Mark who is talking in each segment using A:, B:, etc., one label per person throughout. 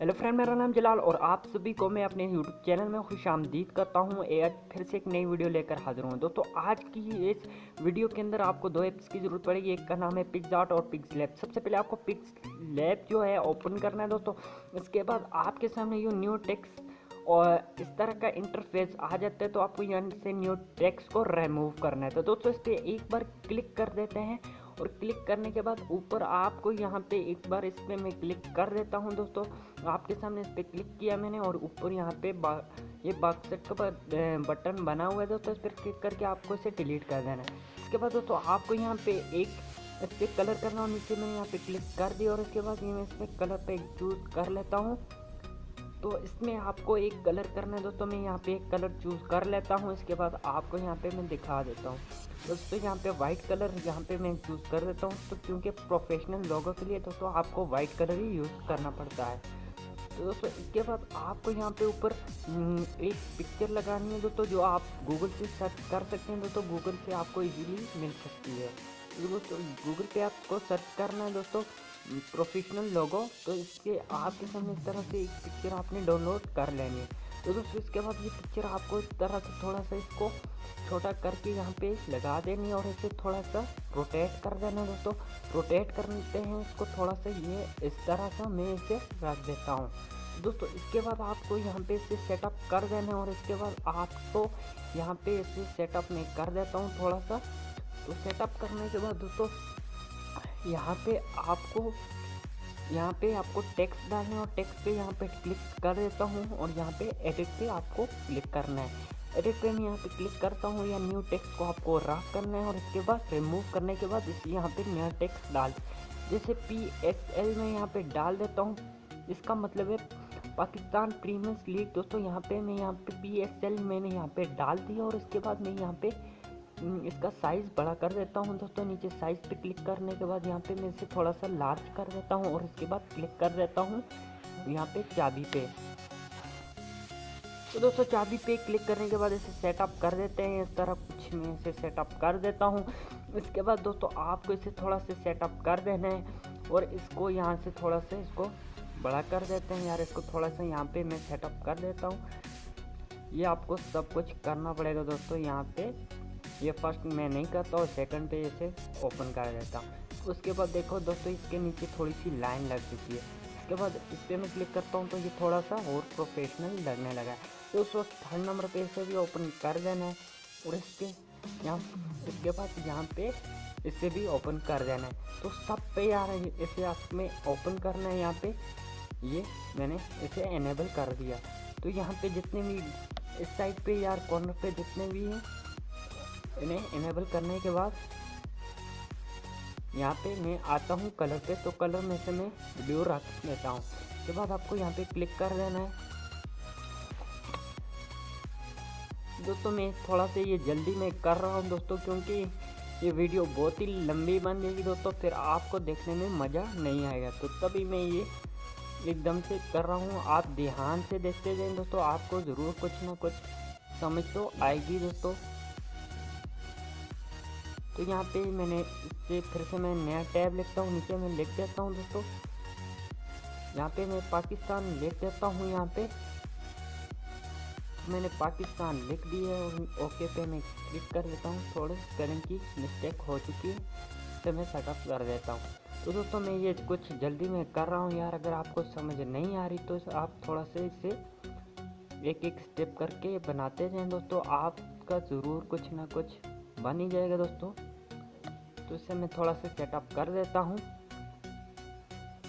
A: Hello friend, मेरा नाम जलाल और आप सभी को मैं अपने यूट्यूब चैनल में खुश आमदीद करता हूँ। आज फिर से एक नई वीडियो लेकर हाजिर हूँ। दोस्तों, आज की इस वीडियो के अंदर आपको दो ऐप्स की ज़रूरत पड़ेगी। एक का नाम है पिक्स आर्ट और पिक्स लैब सबसे पहले आपको पिक्स लैब जो है ओपन करना है दोस्तों। इसके बाद आपके सामने ये न्यू टेक्स और इस तरह का इंटरफेस आ जाता है तो आपको यहाँ से न्यू टेक्स को रिमूव करना है। तो दोस्तों, इस पर एक बार क्लिक कर देते हैं। और क्लिक करने के बाद ऊपर आपको यहाँ पे एक बार इस पर मैं क्लिक कर देता हूँ दोस्तों। आपके सामने इस पर क्लिक किया मैंने और ऊपर यहाँ पे बा, ये बॉक्स सेट का बटन बना हुआ है दोस्तों। इस पर क्लिक करके आपको इसे डिलीट कर देना है। इसके बाद दोस्तों, आपको यहाँ पे एक इस पर कलर करना और नीचे मैंने यहाँ पे क्लिक कर दिया और इसके बाद ये मैं इसमें कलर पे चूज़ कर लेता हूँ। तो इसमें आपको एक कलर करना है दोस्तों मैं यहाँ पे एक कलर चूज़ कर लेता हूँ। इसके बाद आपको यहाँ पे मैं दिखा देता हूँ। दोस्तों यहाँ पे वाइट कलर यहाँ पे मैं चूज़ कर देता हूँ। तो क्योंकि प्रोफेशनल लोगों के लिए दोस्तों आपको वाइट कलर ही यूज़ करना पड़ता है। तो दोस्तों इसके बाद आपको यहाँ पे ऊपर हम्म, एक पिक्चर लगानी है दोस्तों जो आप गूगल से सर्च कर सकते हैं। दोस्तों गूगल से आपको इजीली मिल सकती है। तो दोस्तों गूगल पे आपको सर्च करना है दोस्तों। प्रोफेशनल लोगो तो इसके आपके सामने इस तरह से एक पिक्चर आपने डाउनलोड कर लेनी है। तो दोस्तों, इसके बाद ये पिक्चर आपको इस तरह से थोड़ा सा इसको छोटा करके यहाँ पे लगा देनी है और इसे थोड़ा सा रोटेट कर देना दोस्तों। रोटेट करते हैं इसको थोड़ा सा, ये इस तरह सा मैं इसे रख देता हूँ। दोस्तों, इसके बाद आपको यहाँ पे इसे सेटअप कर देना है और इसके बाद आपको यहाँ पे इसे सेटअप में कर देता हूँ थोड़ा सा। तो सेटअप करने के बाद दोस्तों यहाँ पे आपको यहाँ पे आपको टेक्स्ट डालना है और टेक्स्ट पे यहाँ पे क्लिक कर देता हूँ और यहाँ पे एडिट पे आपको क्लिक करना है एडिट पे मैं यहाँ पे क्लिक करता हूँ या न्यू टेक्स्ट को आपको रफ करना है और इसके बाद रिमूव करने के बाद इस यहाँ पे नया टेक्स्ट डाल जैसे पी एस एल में यहाँ पे डाल देता हूँ इसका मतलब है पाकिस्तान प्रीमियम लीग दोस्तों यहाँ पे मैं यहाँ पे पी एस एल मैंने यहाँ पे डाल दिया और इसके बाद मैं यहाँ पे हम्म, इसका साइज़ बड़ा कर देता हूँ दोस्तों, नीचे साइज़ पे क्लिक करने के बाद यहाँ पे मैं इसे थोड़ा सा लार्ज कर देता हूँ और इसके बाद क्लिक कर देता हूँ यहाँ पे चाबी पे। तो दोस्तों, चाबी पे क्लिक करने के बाद इसे सेटअप कर देते हैं, इस तरह कुछ मैं इसे सेटअप कर देता हूँ। इसके बाद दोस्तों, आपको इसे थोड़ा सा सेटअप कर देना है और इसको यहाँ से थोड़ा सा इसको बड़ा कर देते हैं। यार, इसको थोड़ा सा यहाँ पे मैं सेटअप कर देता हूँ। ये आपको सब कुछ करना पड़ेगा दोस्तों, यहाँ पे। ये फ़र्स्ट मैं नहीं करता और सेकंड पे इसे ओपन कर देता हूँ। उसके बाद देखो दोस्तों, इसके नीचे थोड़ी सी लाइन लग चुकी है। इसके बाद इस पर मैं क्लिक करता हूँ तो ये थोड़ा सा और प्रोफेशनल लगने लगा है। तो उस वक्त थर्ड नंबर पे इसे भी ओपन कर देना है और इसके यहाँ, इसके बाद यहाँ पे इसे भी ओपन कर देना है। तो सब पे यार इसे आपमें ओपन करना है यहाँ पे। ये मैंने इसे एनेबल कर दिया। तो यहाँ पे जितने भी, इस साइड पे यार कॉर्नर पे जितने भी हैं इन्हें इनेबल करने के बाद, यहाँ पे मैं आता हूँ कलर पे तो कलर में से मैं ब्लू रख लेता हूँ। उसके बाद आपको यहाँ पे क्लिक कर देना है। दोस्तों, मैं थोड़ा सा ये जल्दी में कर रहा हूँ दोस्तों, क्योंकि ये वीडियो बहुत ही लंबी बन जाएगी दोस्तों, फिर आपको देखने में मज़ा नहीं आएगा। तो तभी मैं ये एकदम से कर रहा हूँ। आप ध्यान से देखते जाए दोस्तों, आपको ज़रूर कुछ ना कुछ समझ तो आएगी दोस्तों। तो यहाँ पे मैंने इससे फिर से मैं नया टैब लिखता हूँ, नीचे मैं लिख देता हूँ दोस्तों। यहाँ पे मैं पाकिस्तान लिख देता हूँ यहाँ पे। तो मैंने पाकिस्तान लिख दिया है और ओके पे मैं क्लिक कर देता हूँ। थोड़े स्पेलिंग की मिस्टेक हो चुकी है तो मैं सेटअप कर देता हूँ। तो दोस्तों मैं ये कुछ जल्दी में कर रहा हूँ यार, अगर आपको समझ नहीं आ रही तो आप थोड़ा से इसे एक एक स्टेप करके बनाते जाएँ। दोस्तों आपका ज़रूर कुछ ना कुछ बन ही जाएगा दोस्तों। तो इसे मैं थोड़ा सा सेटअप कर देता हूँ।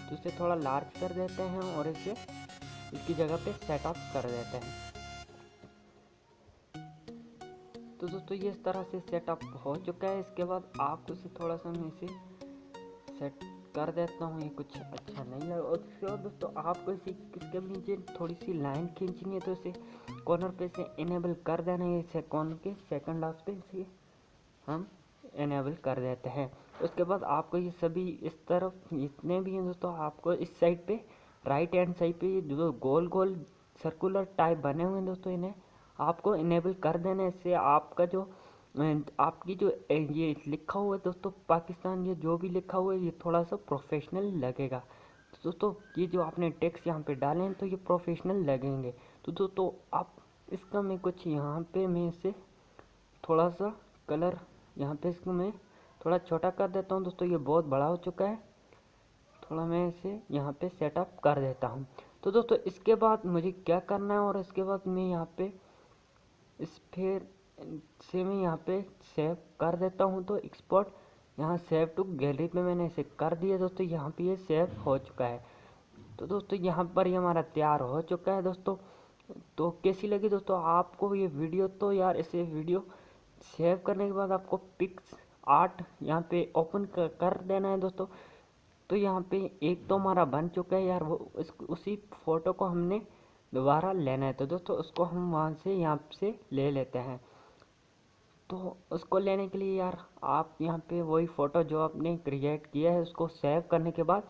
A: तो इसे थोड़ा लार्ज कर देते हैं और इसे इसकी जगह पे सेटअप कर देते हैं। तो दोस्तों, ये इस तरह से सेटअप हो चुका है। इसके बाद आपको इसे थोड़ा सा मैं इसे सेट कर देता हूँ। ये कुछ अच्छा नहीं लगा। और उसके बाद दोस्तों, आपको इसे इसके नीचे थोड़ी सी लाइन खींचनी है तो इसे कॉर्नर पे से इनेबल कर देना है। इसे कॉर्नर के सेकंड लास्ट पे इसे हम इनेबल कर देते हैं। उसके बाद आपको ये सभी इस तरफ़, जितने भी हैं दोस्तों, आपको इस साइड पे राइट हैंड साइड पे जो गोल गोल सर्कुलर टाइप बने हुए हैं दोस्तों इन्हें, आपको इनेबल कर देना इससे आपका जो, आपकी जो, ये लिखा हुआ है दोस्तों, पाकिस्तान, ये जो भी लिखा हुआ है, ये थोड़ा सा प्रोफेशनल लगेगा। तो दोस्तों, ये जो आपने टेक्स्ट यहाँ पे डाले हैं तो ये प्रोफेशनल लगेंगे। तो दोस्तों, आप, इसका मैं कुछ यहाँ पे मैं इसे थोड़ा सा कलर यहाँ पे इसको मैं थोड़ा छोटा कर देता हूँ। दोस्तों, ये बहुत बड़ा हो चुका है। थोड़ा मैं इसे यहाँ पे सेटअप कर देता हूँ। तो दोस्तों, इसके बाद मुझे क्या करना है और इसके बाद मैं यहाँ पे इस फिर से मैं यहाँ पे सेव कर देता हूँ। तो एक्सपोर्ट यहाँ सेव टू गैलरी पे मैंने इसे कर दिया। दोस्तों, यहाँ पे ये सेव हो चुका है। तो दोस्तों, यहाँ पर ये हमारा तैयार हो चुका है। दोस्तों तो कैसी लगी? दोस्तों, आपको ये वीडियो तो यार, इसे वीडियो सेव करने के बाद आपको पिक्स आर्ट यहाँ पे ओपन कर, देना है दोस्तों। तो यहाँ पे एक तो हमारा बन चुका है यार वो उस, उसी फ़ोटो को हमने दोबारा लेना है। तो दोस्तों उसको हम वहाँ से यहाँ से ले लेते हैं। तो उसको लेने के लिए यार आप यहाँ पे वही फ़ोटो जो आपने क्रिएट किया है उसको सेव करने के बाद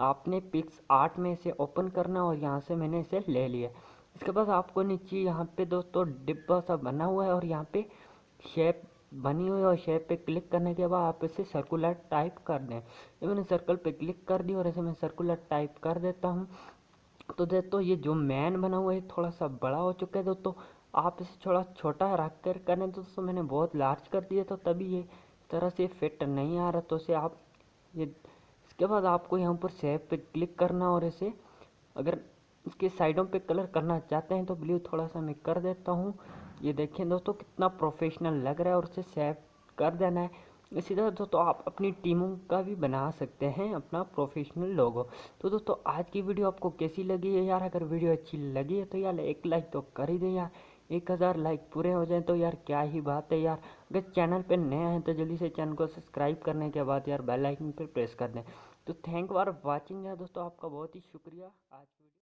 A: आपने पिक्स आर्ट में इसे ओपन करना और यहाँ से मैंने इसे ले लिया इसके बाद आपको नीचे यहाँ पे दोस्तों डिब्बा सा बना हुआ है और यहाँ पे शेप बनी हुई और शेप पे क्लिक करने के बाद आप इसे सर्कुलर टाइप कर दें। ये मैंने सर्कल पे क्लिक कर दी और ऐसे मैं सर्कुलर टाइप कर देता हूँ। तो दोस्तों, ये जो मैन बना हुआ है थोड़ा सा बड़ा हो चुका है दोस्तों। आप इसे थोड़ा छोटा रख कर करें तो दोस्तों। मैंने बहुत लार्ज कर दिया तो तभी ये तरह से फिट नहीं आ रहा। तो इसे आप ये, इसके बाद आपको यहाँ पर सेव पे क्लिक करना और इसे अगर इसके साइडों पे कलर करना चाहते हैं तो ब्लू थोड़ा सा मैं कर देता हूँ। ये देखें दोस्तों, कितना प्रोफेशनल लग रहा है और उसे सेव कर देना है। इसी तरह दोस्तों, आप अपनी टीमों का भी बना सकते हैं, अपना प्रोफेशनल लोगो तो दोस्तों, आज की वीडियो आपको कैसी लगी है यार? अगर वीडियो अच्छी लगी है तो यार एक लाइक तो कर ही दें यार। एक हज़ार लाइक पूरे हो जाए तो यार क्या ही बात है यार। अगर चैनल पे नए हैं तो जल्दी से चैनल को सब्सक्राइब करने के बाद यार बेल आइकन पर प्रेस कर दें। तो थैंक फॉर वाचिंग यार दोस्तों, आपका बहुत ही शुक्रिया। आज